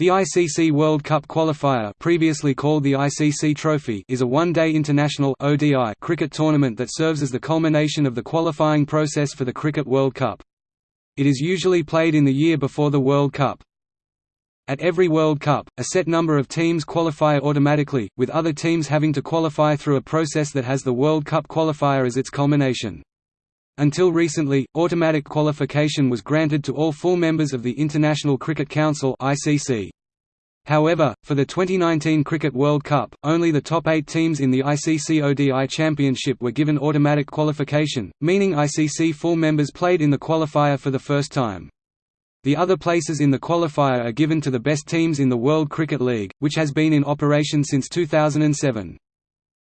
The ICC World Cup qualifier previously called the ICC Trophy is a one-day international ODI cricket tournament that serves as the culmination of the qualifying process for the Cricket World Cup. It is usually played in the year before the World Cup. At every World Cup, a set number of teams qualify automatically, with other teams having to qualify through a process that has the World Cup qualifier as its culmination. Until recently, automatic qualification was granted to all full members of the International Cricket Council (ICC). However, for the 2019 Cricket World Cup, only the top eight teams in the ICC ODI Championship were given automatic qualification, meaning ICC full members played in the qualifier for the first time. The other places in the qualifier are given to the best teams in the World Cricket League, which has been in operation since 2007.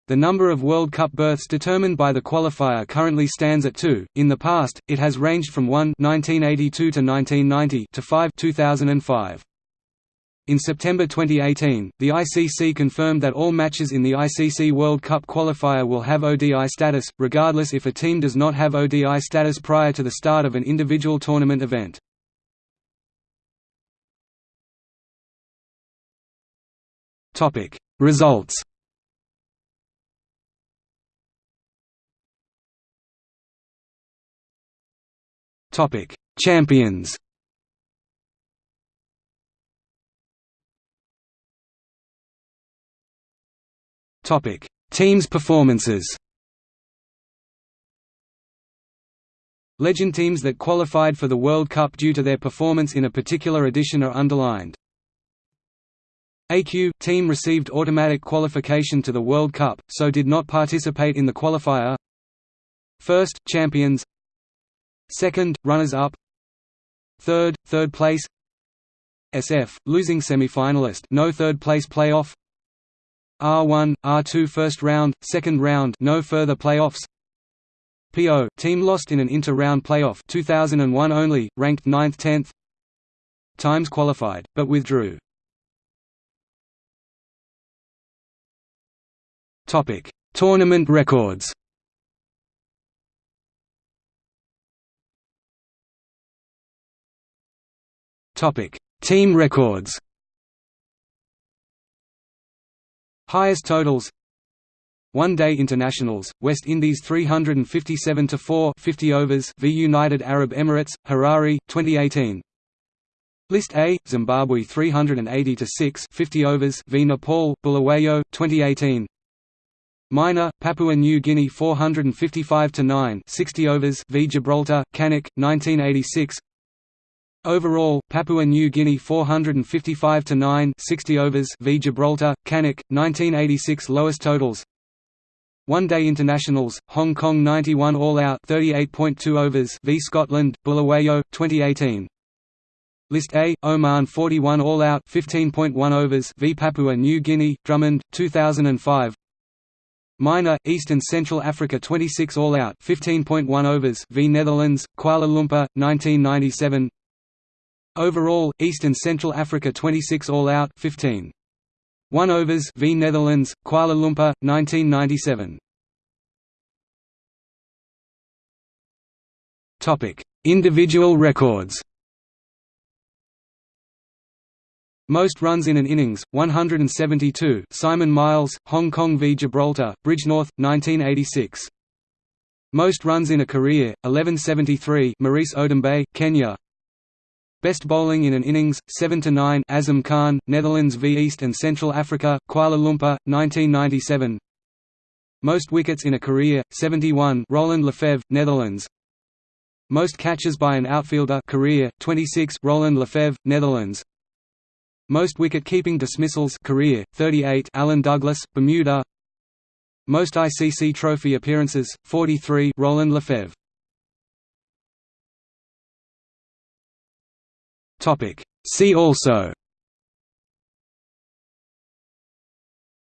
The number of World Cup berths determined by the qualifier currently stands at two. In the past, it has ranged from 1 (1982 to 1990) to 5 (2005). In September 2018, the ICC confirmed that all matches in the ICC World Cup qualifier will have ODI status, regardless if a team does not have ODI status prior to the start of an individual tournament event. Results Topic: Champions. Topic: Teams performances. Legend teams that qualified for the World Cup due to their performance in a particular edition are underlined. AQ – team received automatic qualification to the World Cup, so did not participate in the qualifier First, champions Second, runners-up. Third, third place. SF, losing semi-finalist no third-place playoff. R1, R2 first round, second round no further playoffs. PO, team lost in an inter-round playoff 2001 only, ranked 9th–10th Times qualified, but withdrew. Topic: Tournament records Topic: Team records. Highest totals. One-day internationals: West Indies 357 to 4, 50 overs v United Arab Emirates, Harare, 2018. List A: Zimbabwe 380 to 6, 50 overs v Nepal, Bulawayo, 2018. Minor: Papua New Guinea 455 to 9, 60 overs v Gibraltar, Cannock, 1986. Overall, Papua New Guinea 455 to 9, 60 overs v Gibraltar, Cannock, 1986 lowest totals. One-day internationals: Hong Kong 91 all-out, 38.2 overs v Scotland, Bulawayo, 2018. List A: Oman 41 all-out, 15.1 overs v Papua New Guinea, Drummond, 2005. Minor, East and Central Africa 26 all-out, 15.1 overs v Netherlands, Kuala Lumpur, 1997. Overall, East and Central Africa 26 all out 15. 1 overs v Netherlands, Kuala Lumpur, 1997. Topic: Individual records. Most runs in an innings, 172 Simon Myles, Hong Kong v Gibraltar, Bridgnorth, 1986. Most runs in a career, 1173 Maurice Odumbe, Kenya Best bowling in an innings, 7–9 Asim Khan, Netherlands v East and Central Africa, Kuala Lumpur, 1997 Most wickets in a career, 71 Roland Lefebvre, Netherlands. Most catches by an outfielder career, 26 Roland Lefebvre, Netherlands. Most wicket-keeping dismissals career, 38 Alan Douglas, Bermuda. Most ICC trophy appearances, 43 Roland Lefebvre Topic. See also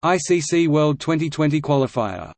ICC World 2020 qualifier